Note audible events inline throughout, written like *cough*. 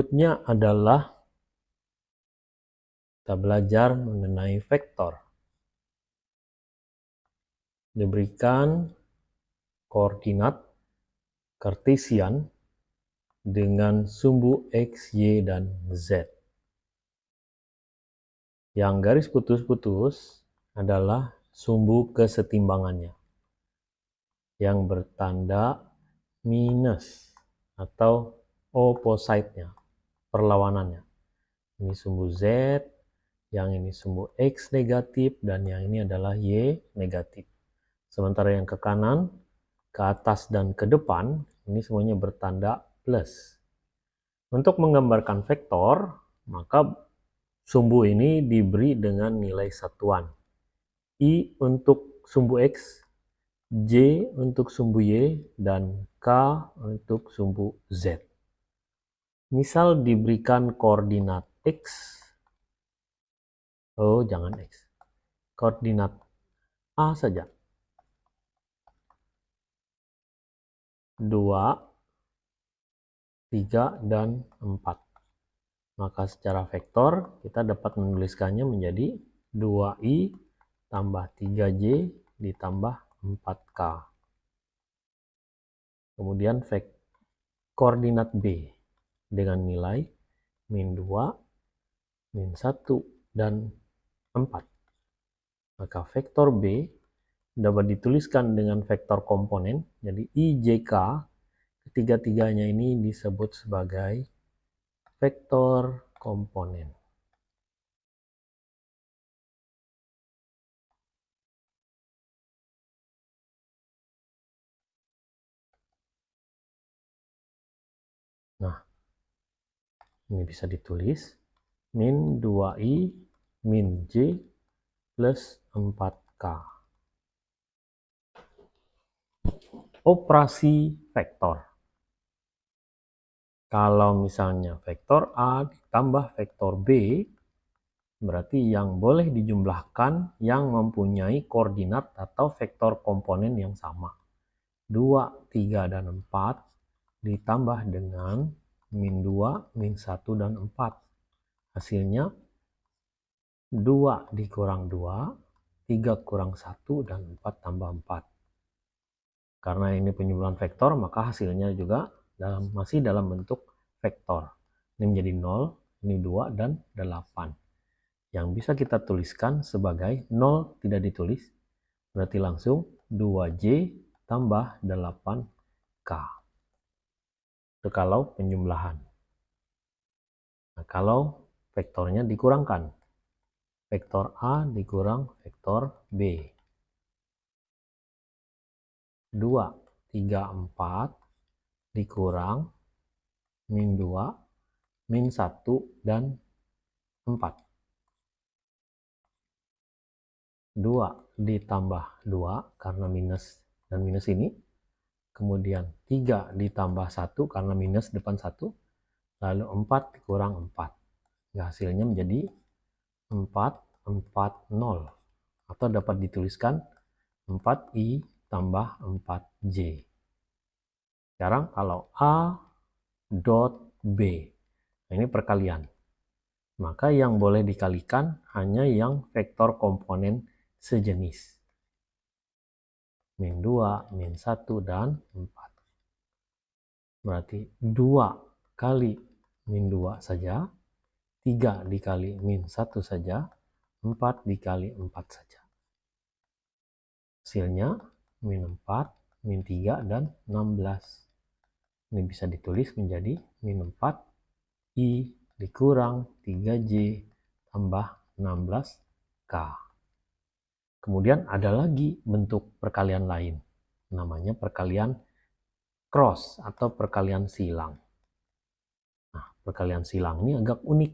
Berikutnya adalah kita belajar mengenai vektor. Diberikan koordinat kartesian dengan sumbu X, Y, dan Z. Yang garis putus-putus adalah sumbu kesetimbangannya yang bertanda minus atau opposite-nya perlawanannya. Ini sumbu Z, yang ini sumbu X negatif, dan yang ini adalah Y negatif. Sementara yang ke kanan, ke atas, dan ke depan, ini semuanya bertanda plus. Untuk menggambarkan vektor, maka sumbu ini diberi dengan nilai satuan. I untuk sumbu X, J untuk sumbu Y, dan K untuk sumbu Z. Misal diberikan koordinat X, oh jangan X, koordinat A saja. 2, 3, dan 4. Maka secara vektor kita dapat menuliskannya menjadi 2i tambah 3j ditambah 4k. Kemudian koordinat B dengan nilai min 2, min 1, dan 4. Maka vektor B dapat dituliskan dengan vektor komponen, jadi IJK, ketiga-tiganya ini disebut sebagai vektor komponen. Nah, ini bisa ditulis min 2i min j plus 4k. Operasi vektor. Kalau misalnya vektor A ditambah vektor B, berarti yang boleh dijumlahkan yang mempunyai koordinat atau vektor komponen yang sama. 2, 3, dan 4 ditambah dengan min 2, min 1, dan 4. Hasilnya 2 dikurang 2, 3 kurang 1, dan 4 tambah 4. Karena ini penyumbuhan vektor, maka hasilnya juga dalam masih dalam bentuk vektor. Ini menjadi 0, ini 2, dan 8. Yang bisa kita tuliskan sebagai 0 tidak ditulis, berarti langsung 2J tambah 8K itu kalau penjumlahan. Nah, kalau vektornya dikurangkan. Vektor A dikurang vektor B. 2, 3, 4 dikurang min 2, min 1, dan 4. 2 ditambah 2 karena minus dan minus ini kemudian 3 ditambah 1 karena minus depan 1, lalu 4 dikurang 4. Nah, hasilnya menjadi 4, 4, 0. Atau dapat dituliskan 4i tambah 4j. Sekarang kalau a dot b, nah ini perkalian. Maka yang boleh dikalikan hanya yang vektor komponen sejenis min 2, min 1, dan 4. Berarti 2 kali min 2 saja, 3 dikali min 1 saja, 4 dikali 4 saja. Hasilnya min 4, min 3, dan 16. Ini bisa ditulis menjadi min 4 I dikurang 3J tambah 16K. Kemudian ada lagi bentuk perkalian lain, namanya perkalian cross atau perkalian silang. Nah, perkalian silang ini agak unik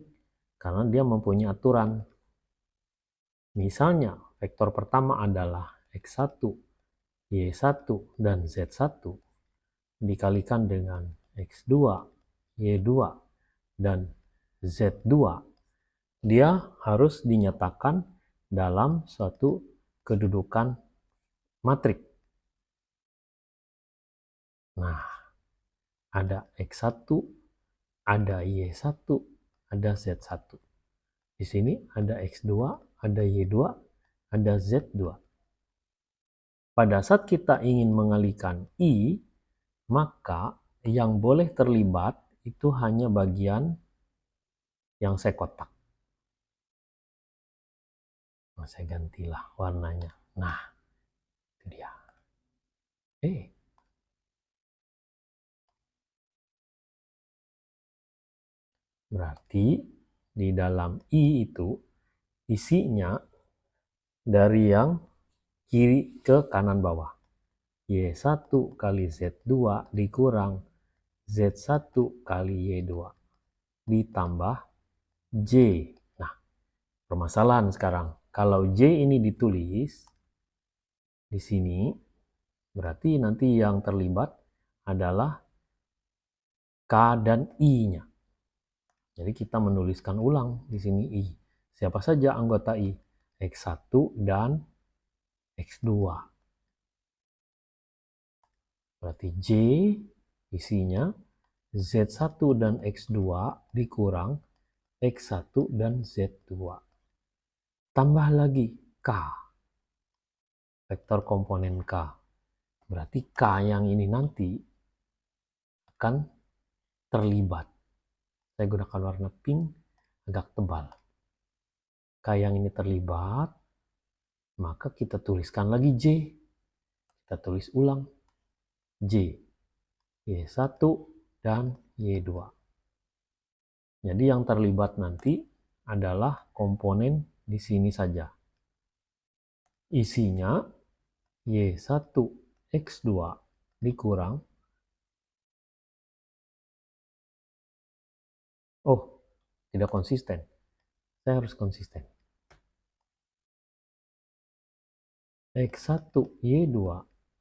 karena dia mempunyai aturan. Misalnya, vektor pertama adalah X1, Y1, dan Z1 dikalikan dengan X2, Y2, dan Z2, dia harus dinyatakan dalam suatu kedudukan matrik. Nah, ada X1 ada Y1, ada Z1. Di sini ada X2, ada Y2, ada Z2. Pada saat kita ingin mengalihkan I, maka yang boleh terlibat itu hanya bagian yang saya kotak. Nah, saya gantilah warnanya. Nah, itu dia. Eh, berarti di dalam I itu isinya dari yang kiri ke kanan bawah. Y1 kali Z2 dikurang Z1 kali Y2 ditambah J. Nah, permasalahan sekarang. Kalau J ini ditulis di sini, berarti nanti yang terlibat adalah K dan I-nya. Jadi kita menuliskan ulang di sini I. Siapa saja anggota I? X1 dan X2. Berarti J isinya Z1 dan X2 dikurang X1 dan Z2. Tambah lagi K. Vektor komponen K. Berarti K yang ini nanti akan terlibat. Saya gunakan warna pink agak tebal. K yang ini terlibat, maka kita tuliskan lagi J. Kita tulis ulang J. Y1 dan Y2. Jadi yang terlibat nanti adalah komponen di sini saja. Isinya Y1 X2 dikurang Oh, tidak konsisten. Saya harus konsisten. X1 Y2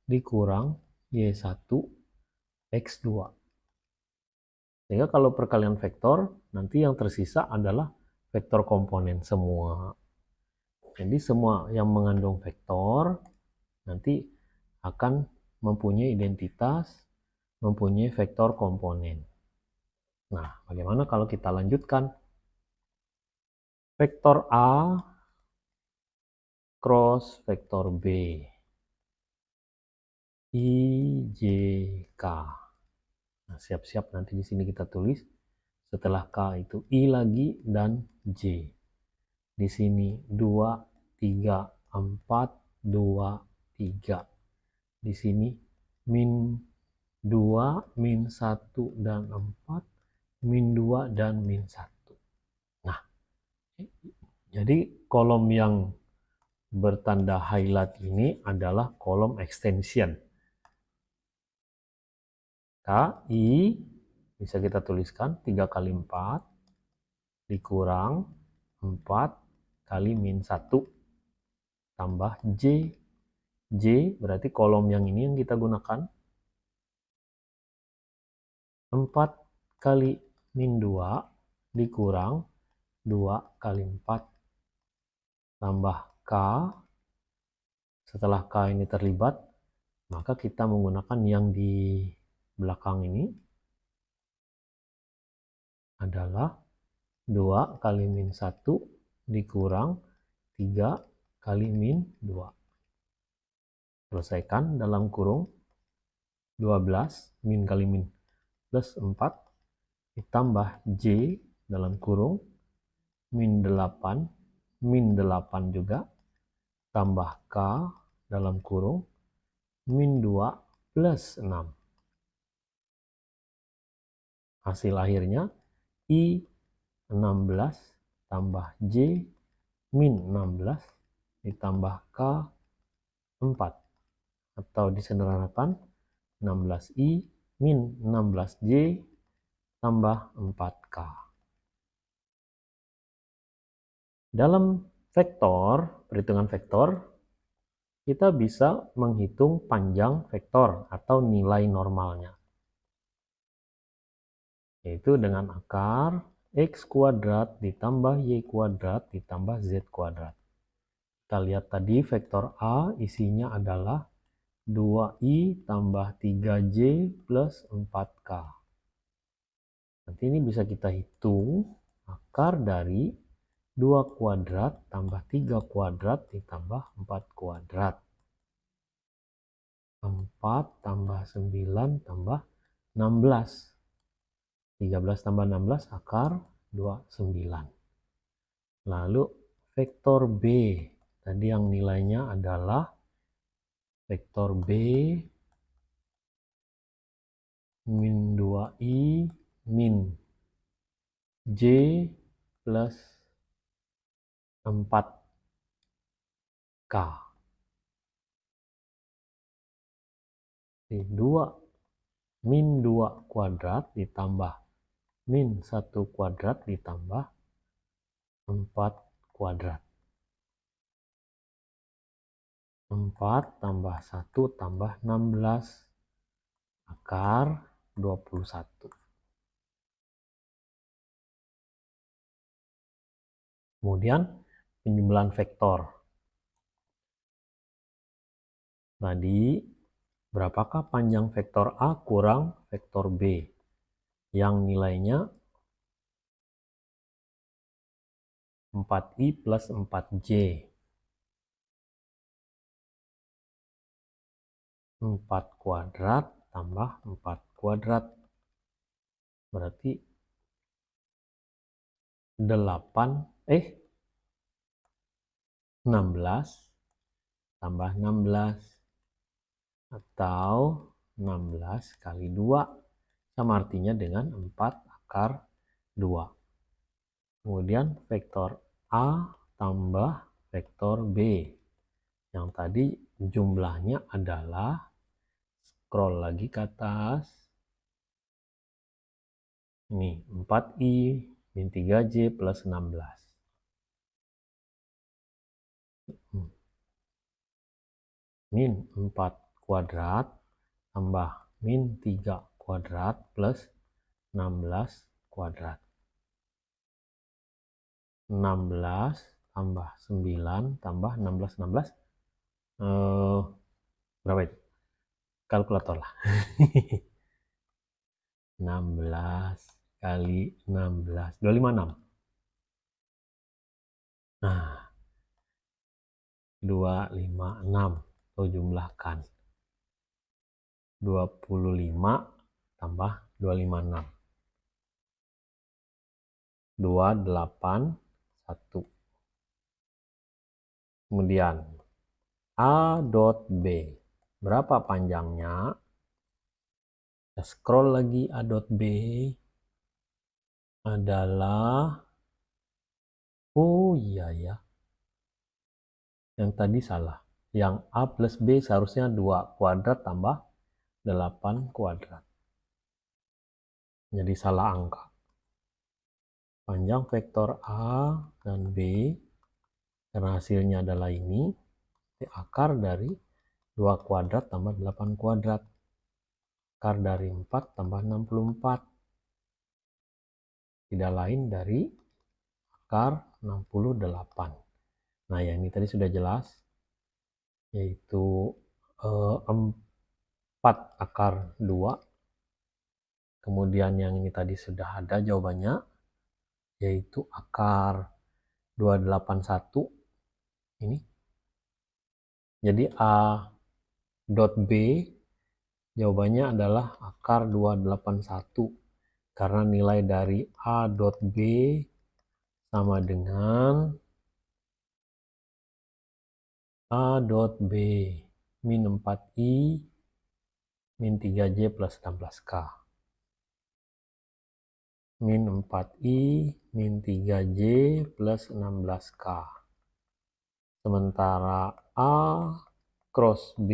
dikurang Y1 X2. Sehingga kalau perkalian vektor, nanti yang tersisa adalah vektor komponen semua. Jadi semua yang mengandung vektor nanti akan mempunyai identitas, mempunyai vektor komponen. Nah, bagaimana kalau kita lanjutkan? Vektor A cross vektor B. I, J, K. Nah, siap-siap nanti di sini kita tulis. Setelah K itu I lagi dan J. Di sini 2, 3, 4, 2, 3. Di sini min 2, min 1, dan 4, min 2, dan min 1. Nah, jadi kolom yang bertanda highlight ini adalah kolom extension. KI bisa kita tuliskan 3 kali 4 dikurang 4 kali min 1 tambah J. J berarti kolom yang ini yang kita gunakan. 4 kali min 2 dikurang 2 kali 4 tambah K, setelah K ini terlibat, maka kita menggunakan yang di belakang ini adalah 2 kali min 1 dikurang 3 kali min 2. Selesaikan dalam kurung 12 min kali min plus 4 ditambah J dalam kurung min 8 min 8 juga tambah K dalam kurung min 2 plus 6. Hasil akhirnya I 16 tambah J min 16 ditambah K 4 atau disederhanakan 16I min 16J tambah 4K. Dalam vektor, perhitungan vektor, kita bisa menghitung panjang vektor atau nilai normalnya. Yaitu dengan akar x kuadrat ditambah y kuadrat ditambah z kuadrat. Kita lihat tadi vektor A isinya adalah 2i tambah 3j plus 4k. Nanti ini bisa kita hitung akar dari 2 kuadrat tambah 3 kuadrat ditambah 4 kuadrat. 4 tambah 9 tambah 16. 13 tambah 16 akar 29. Lalu vektor B. Tadi yang nilainya adalah vektor B min 2i min J plus 4K. 2 min 2 kuadrat ditambah min 1 kuadrat ditambah 4 kuadrat. 4 tambah 1 tambah 16 akar 21. Kemudian penjumlahan vektor. Tadi Berapakah panjang vektor A kurang vektor B yang nilainya 4i plus 4j. 4 kuadrat tambah 4 kuadrat. Berarti 8, eh 16 tambah 16 atau 16 kali 2 sama artinya dengan 4 akar 2. Kemudian vektor A tambah vektor B. Yang tadi jumlahnya adalah scroll lagi ke atas. Ini 4i min 3j plus 16. Hmm. Min 4 kuadrat tambah min 3 kuadrat plus 16 kuadrat. 16 tambah 9 tambah 16 16 eh, berapa itu? Kalkulator lah. *laughs* 16 kali 16 256. Nah, 256 atau jumlahkan 25 tambah 256. 281. Kemudian A dot B. Berapa panjangnya? Kita scroll lagi A dot B adalah Oh iya ya. Yang tadi salah. Yang A plus B seharusnya 2 kuadrat tambah 8 kuadrat. Jadi salah angka. Panjang vektor A dan B, karena hasilnya adalah ini, akar dari 2 kuadrat tambah 8 kuadrat. Akar dari 4 tambah 64. Tidak lain dari akar 68. Nah, yang ini tadi sudah jelas, yaitu eh, 4 akar 2. Kemudian yang ini tadi sudah ada jawabannya, yaitu akar 281. Ini. Jadi A dot B jawabannya adalah akar 281 karena nilai dari A dot B sama dengan A dot B min 4i min 3J plus 16K. Min 4I min 3J plus 16K. Sementara A cross B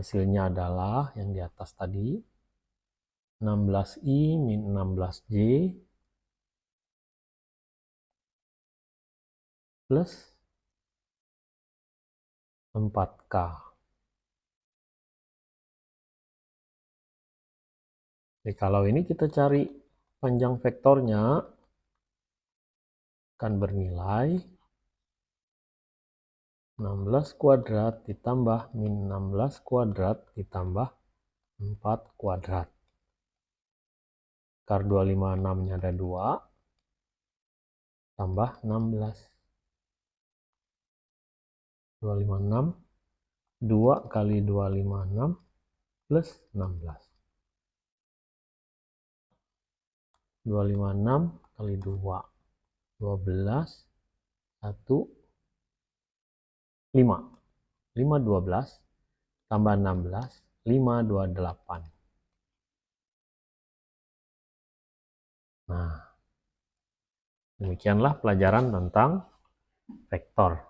hasilnya adalah yang di atas tadi 16I min 16J plus 4K. Jadi kalau ini kita cari panjang vektornya akan bernilai 16 kuadrat ditambah min 16 kuadrat ditambah 4 kuadrat. Akar 256 nya ada 2 tambah 16. 256 2 kali 256 plus 16. 256 kali 2 12 1 5 5 12 tambah 16 5 28 nah demikianlah pelajaran tentang vektor